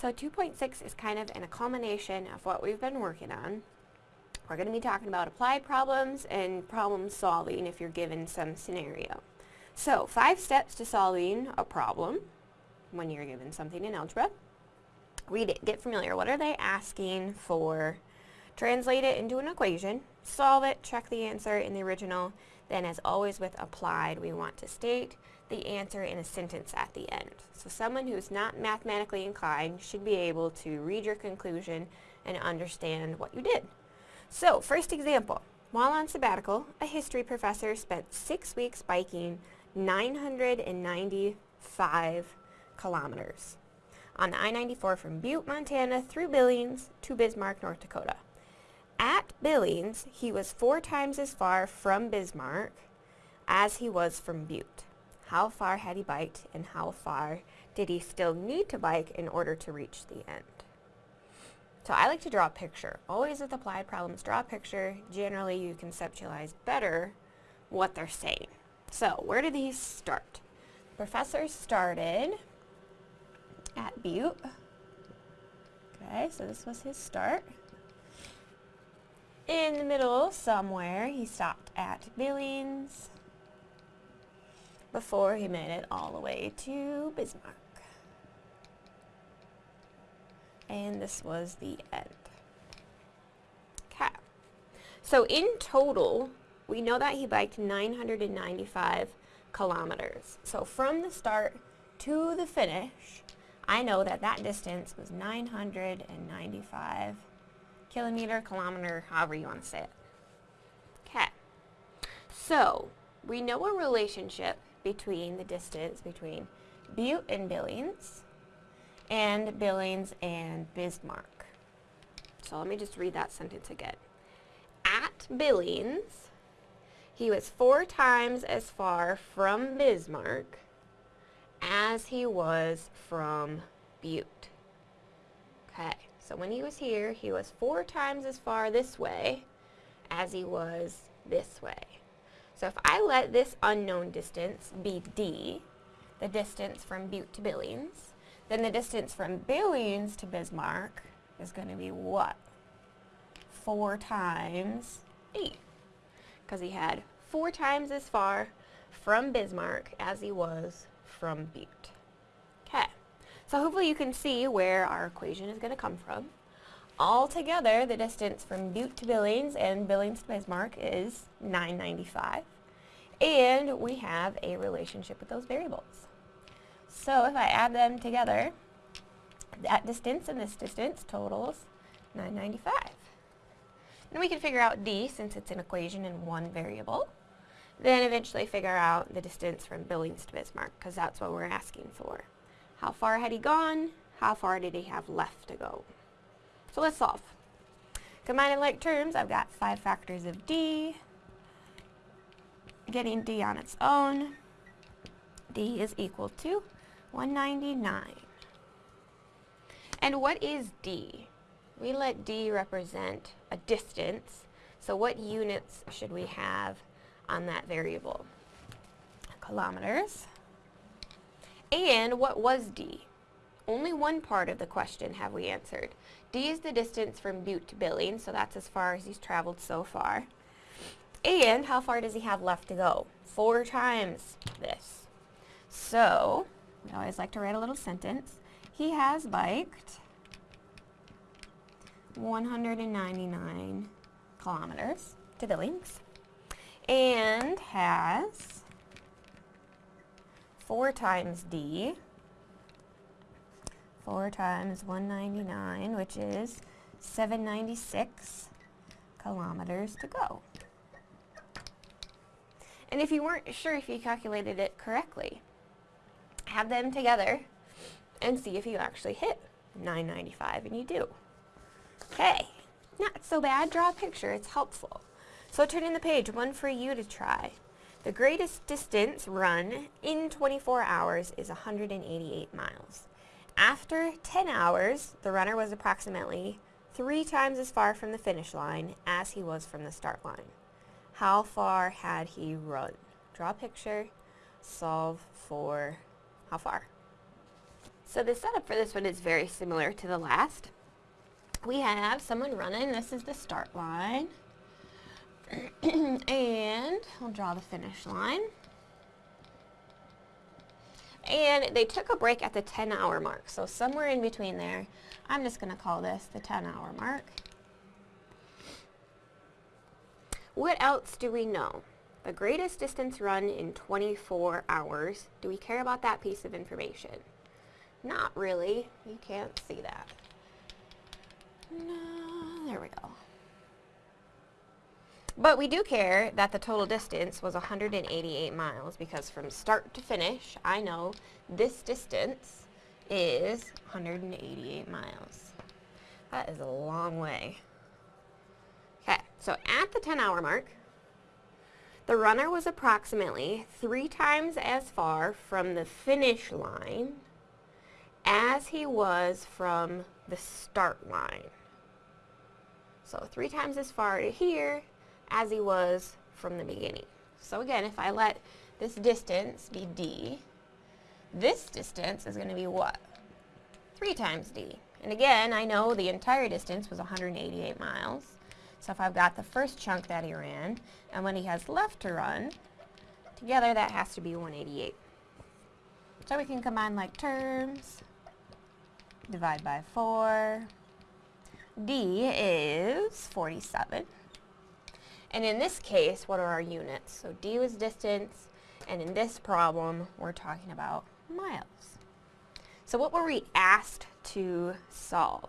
So 2.6 is kind of in a culmination of what we've been working on. We're going to be talking about applied problems and problem solving if you're given some scenario. So five steps to solving a problem when you're given something in algebra. Read it, get familiar. What are they asking for? Translate it into an equation, solve it, check the answer in the original. Then as always with applied, we want to state the answer in a sentence at the end. So someone who's not mathematically inclined should be able to read your conclusion and understand what you did. So, first example. While on sabbatical, a history professor spent six weeks biking 995 kilometers on the I-94 from Butte, Montana through Billings to Bismarck, North Dakota. At Billings, he was four times as far from Bismarck as he was from Butte. How far had he biked and how far did he still need to bike in order to reach the end? So I like to draw a picture. Always with applied problems, draw a picture. Generally, you conceptualize better what they're saying. So where did these start? Professor started at Butte. Okay, so this was his start. In the middle somewhere, he stopped at Billings before he made it all the way to Bismarck. And this was the end. Okay. So in total, we know that he biked 995 kilometers. So from the start to the finish, I know that that distance was 995 kilometer, kilometer, however you want to say it. Okay. So, we know a relationship between the distance between Butte and Billings and Billings and Bismarck. So let me just read that sentence again. At Billings, he was four times as far from Bismarck as he was from Butte. Okay, so when he was here, he was four times as far this way as he was this way. So if I let this unknown distance be d, the distance from Butte to Billings, then the distance from Billings to Bismarck is going to be what? 4 times 8. Because he had 4 times as far from Bismarck as he was from Butte. Okay, so hopefully you can see where our equation is going to come from. Altogether, the distance from Butte to Billings and Billings to Bismarck is 995. And we have a relationship with those variables. So if I add them together, that distance and this distance totals 995. And we can figure out d since it's an equation in one variable. Then eventually figure out the distance from Billings to Bismarck because that's what we're asking for. How far had he gone? How far did he have left to go? So let's solve. Combining like terms, I've got 5 factors of d. Getting d on its own, d is equal to 199. And what is d? We let d represent a distance, so what units should we have on that variable? Kilometers. And what was d? Only one part of the question have we answered. D is the distance from Butte to Billings, so that's as far as he's traveled so far. And how far does he have left to go? Four times this. So, we always like to write a little sentence. He has biked 199 kilometers to Billings and has four times D 4 times 199, which is 796 kilometers to go. And if you weren't sure if you calculated it correctly, have them together and see if you actually hit 995, and you do. Okay, not so bad. Draw a picture. It's helpful. So turning the page, one for you to try. The greatest distance run in 24 hours is 188 miles. After 10 hours, the runner was approximately three times as far from the finish line as he was from the start line. How far had he run? Draw a picture, solve for how far? So the setup for this one is very similar to the last. We have someone running, this is the start line. and I'll draw the finish line. And they took a break at the 10 hour mark. So somewhere in between there, I'm just going to call this the 10 hour mark. What else do we know? The greatest distance run in 24 hours. Do we care about that piece of information? Not really. You can't see that. No, there we go. But we do care that the total distance was 188 miles because from start to finish, I know this distance is 188 miles. That is a long way. Okay, so at the 10 hour mark, the runner was approximately three times as far from the finish line as he was from the start line. So three times as far to here as he was from the beginning. So again, if I let this distance be d, this distance is going to be what? 3 times d. And again, I know the entire distance was 188 miles. So if I've got the first chunk that he ran, and when he has left to run, together that has to be 188. So we can combine like terms, divide by 4. D is 47. And in this case, what are our units? So D was distance, and in this problem, we're talking about miles. So what were we asked to solve?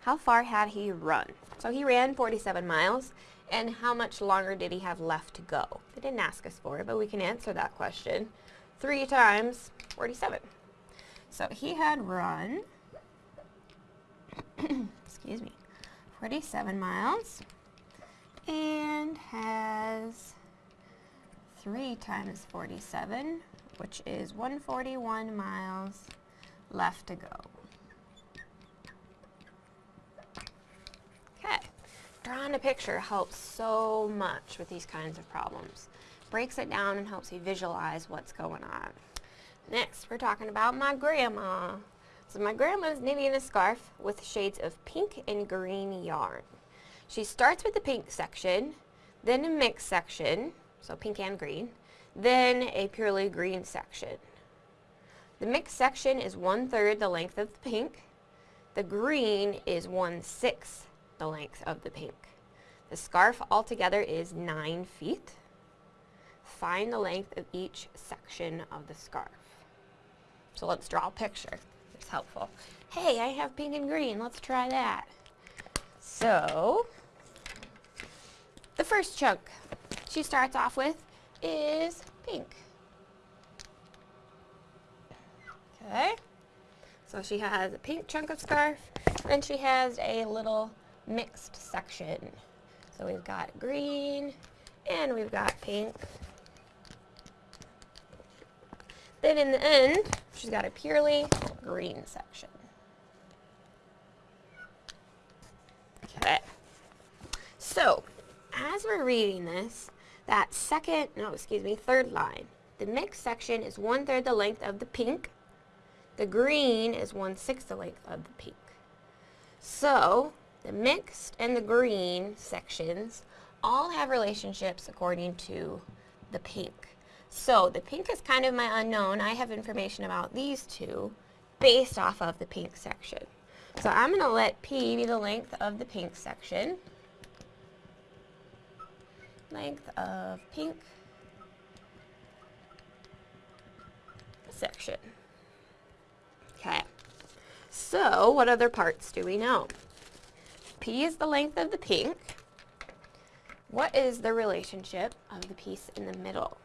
How far had he run? So he ran 47 miles, and how much longer did he have left to go? They didn't ask us for it, but we can answer that question. 3 times 47. So he had run, excuse me, 47 miles and has 3 times 47, which is 141 miles left to go. Okay, drawing a picture helps so much with these kinds of problems. Breaks it down and helps you visualize what's going on. Next, we're talking about my grandma. So my grandma's knitting a scarf with shades of pink and green yarn. She starts with the pink section, then a mixed section, so pink and green, then a purely green section. The mixed section is one-third the length of the pink. The green is one-sixth the length of the pink. The scarf altogether is 9 feet. Find the length of each section of the scarf. So let's draw a picture. It's helpful. Hey, I have pink and green. Let's try that. So, the first chunk she starts off with is pink. Okay, so she has a pink chunk of scarf, then she has a little mixed section. So we've got green, and we've got pink. Then in the end, she's got a purely green section. Okay, so as we're reading this, that second, no, excuse me, third line, the mixed section is one-third the length of the pink. The green is one-sixth the length of the pink. So, the mixed and the green sections all have relationships according to the pink. So, the pink is kind of my unknown. I have information about these two based off of the pink section. So I'm going to let P be the length of the pink section length of pink section. Okay, so what other parts do we know? P is the length of the pink. What is the relationship of the piece in the middle?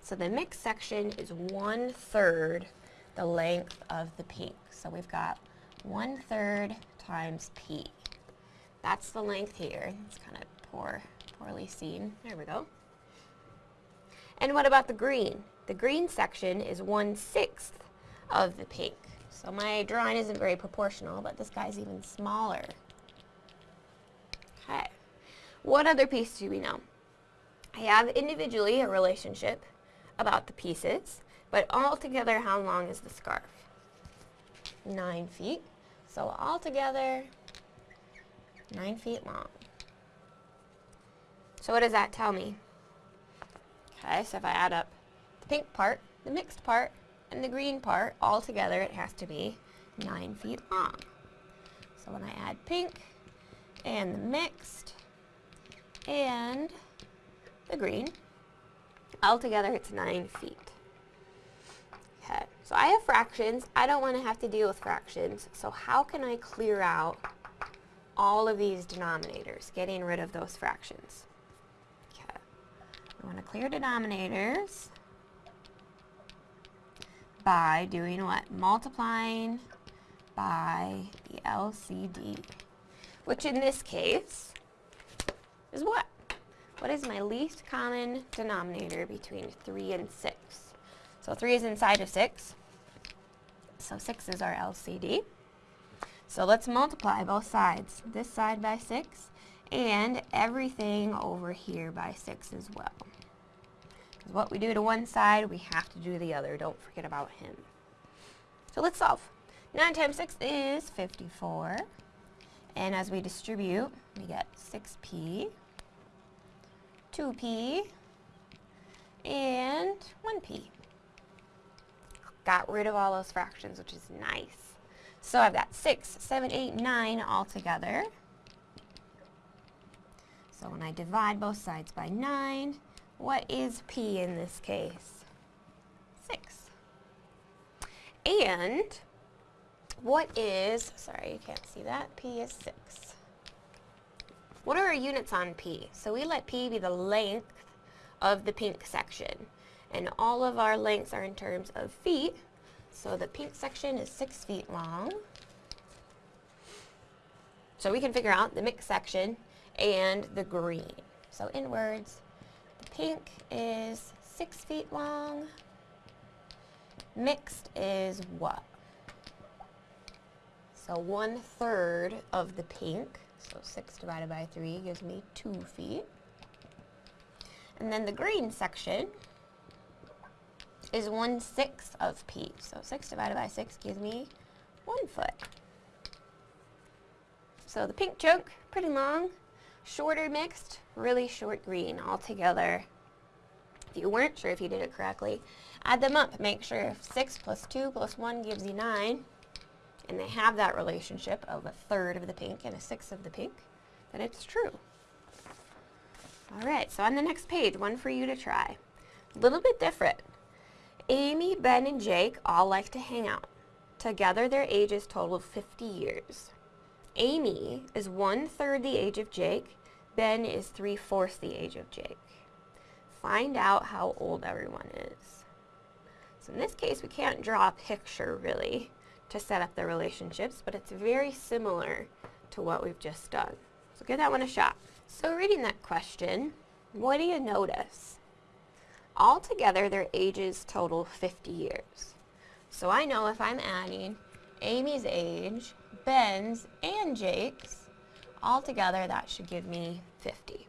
So the mixed section is one third the length of the pink. So we've got one third times P. That's the length here. It's kind of poor poorly seen. There we go. And what about the green? The green section is one-sixth of the pink. So my drawing isn't very proportional, but this guy's even smaller. Okay. What other piece do we know? I have individually a relationship about the pieces, But altogether, how long is the scarf? Nine feet. So altogether, nine feet long. So what does that tell me? Okay, so if I add up the pink part, the mixed part, and the green part, all together it has to be 9 feet long. So when I add pink and the mixed and the green, all together it's 9 feet. Okay, so I have fractions. I don't want to have to deal with fractions. So how can I clear out all of these denominators, getting rid of those fractions? I want to clear denominators by doing what? Multiplying by the LCD, which in this case is what? What is my least common denominator between 3 and 6? So 3 is inside of 6, so 6 is our LCD. So let's multiply both sides, this side by 6, and everything over here by 6 as well. Because what we do to one side, we have to do the other. Don't forget about him. So let's solve. 9 times 6 is 54. And as we distribute, we get 6p, 2p, and 1p. Got rid of all those fractions, which is nice. So I've got 6, 7, 8, 9 all together. So when I divide both sides by 9, what is p in this case? 6. And what is, sorry, you can't see that, p is 6. What are our units on p? So we let p be the length of the pink section. And all of our lengths are in terms of feet. So the pink section is 6 feet long. So we can figure out the mixed section and the green. So in words, pink is 6 feet long. Mixed is what? So one third of the pink, so 6 divided by 3 gives me 2 feet. And then the green section is one sixth of p. So 6 divided by 6 gives me 1 foot. So the pink chunk, pretty long. Shorter mixed, really short green altogether. If you weren't sure if you did it correctly, add them up. Make sure if 6 plus 2 plus 1 gives you 9, and they have that relationship of a third of the pink and a sixth of the pink, then it's true. All right, so on the next page, one for you to try. A little bit different. Amy, Ben, and Jake all like to hang out. Together, their ages total 50 years. Amy is one-third the age of Jake. Ben is three-fourths the age of Jake. Find out how old everyone is. So in this case, we can't draw a picture, really, to set up the relationships, but it's very similar to what we've just done. So give that one a shot. So reading that question, what do you notice? Altogether, their ages total 50 years. So I know if I'm adding Amy's age, Ben's, and Jake's, altogether that should give me 50.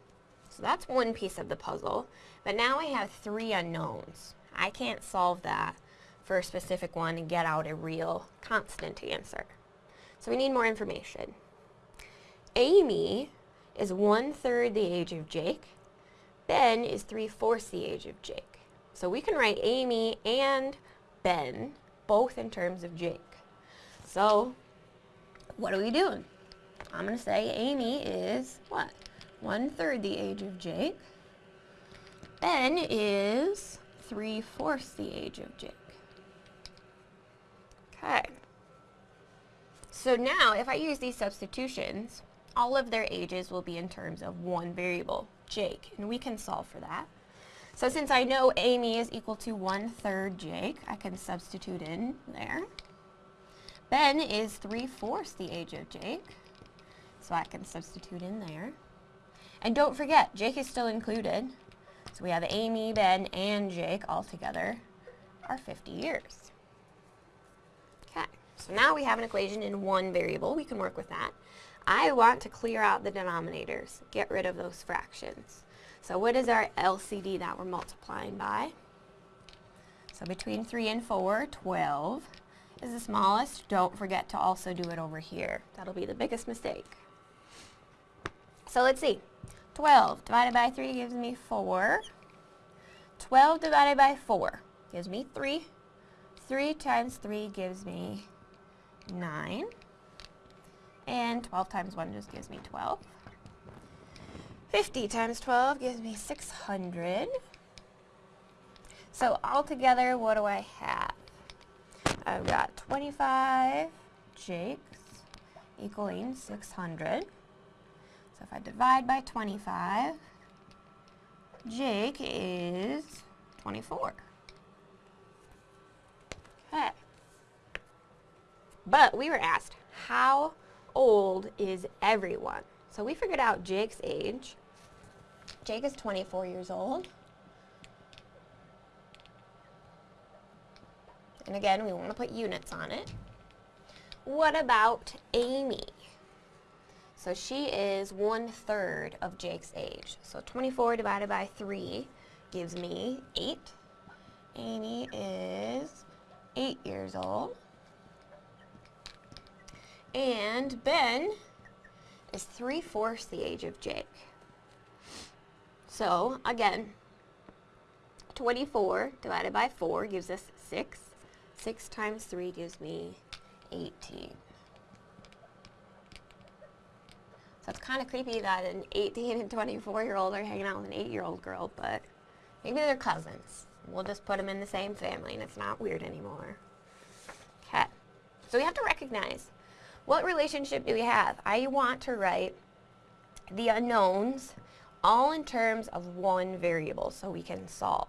So that's one piece of the puzzle. But now I have three unknowns. I can't solve that for a specific one and get out a real constant answer. So we need more information. Amy is one-third the age of Jake. Ben is three-fourths the age of Jake. So we can write Amy and Ben both in terms of Jake. So what are we doing? I'm going to say Amy is what? One-third the age of Jake. Ben is three-fourths the age of Jake. Okay. So now, if I use these substitutions, all of their ages will be in terms of one variable, Jake, and we can solve for that. So since I know Amy is equal to one-third Jake, I can substitute in there. Ben is three-fourths the age of Jake, so I can substitute in there. And don't forget, Jake is still included. So we have Amy, Ben, and Jake all together are 50 years. Okay, so now we have an equation in one variable. We can work with that. I want to clear out the denominators, get rid of those fractions. So what is our LCD that we're multiplying by? So between 3 and 4, 12 is the smallest. Don't forget to also do it over here. That'll be the biggest mistake. So let's see. 12 divided by 3 gives me 4. 12 divided by 4 gives me 3. 3 times 3 gives me 9. And 12 times 1 just gives me 12. 50 times 12 gives me 600. So altogether, what do I have? I've got 25 jakes equaling 600. So if I divide by 25, Jake is 24. Okay. But we were asked, how old is everyone? So we figured out Jake's age. Jake is 24 years old. And again, we want to put units on it. What about Amy? So she is one third of Jake's age. So 24 divided by 3 gives me 8. Amy is 8 years old. And Ben is 3 fourths the age of Jake. So again, 24 divided by 4 gives us 6. 6 times 3 gives me 18. So it's kind of creepy that an 18 and 24 year old are hanging out with an 8 year old girl, but maybe they're cousins. We'll just put them in the same family and it's not weird anymore. Okay. So we have to recognize what relationship do we have? I want to write the unknowns all in terms of one variable so we can solve.